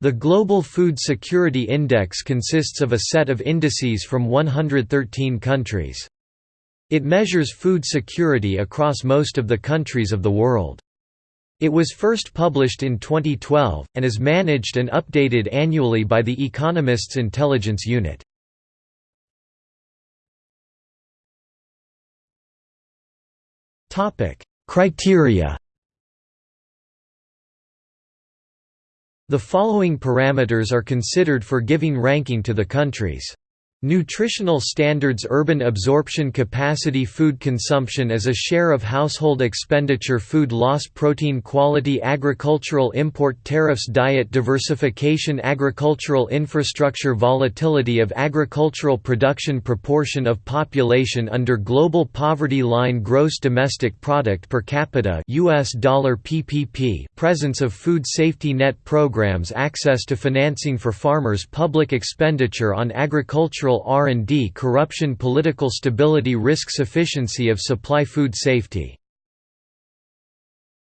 The Global Food Security Index consists of a set of indices from 113 countries. It measures food security across most of the countries of the world. It was first published in 2012, and is managed and updated annually by the Economist's Intelligence Unit. Criteria The following parameters are considered for giving ranking to the countries. Nutritional standards Urban absorption capacity Food consumption as a share of household expenditure Food loss Protein quality Agricultural import tariffs Diet diversification Agricultural infrastructure Volatility of agricultural production Proportion of population under global poverty line Gross domestic product per capita US dollar PPP Presence of food safety net programs Access to financing for farmers Public expenditure on agricultural R&D corruption political stability risk sufficiency of supply food safety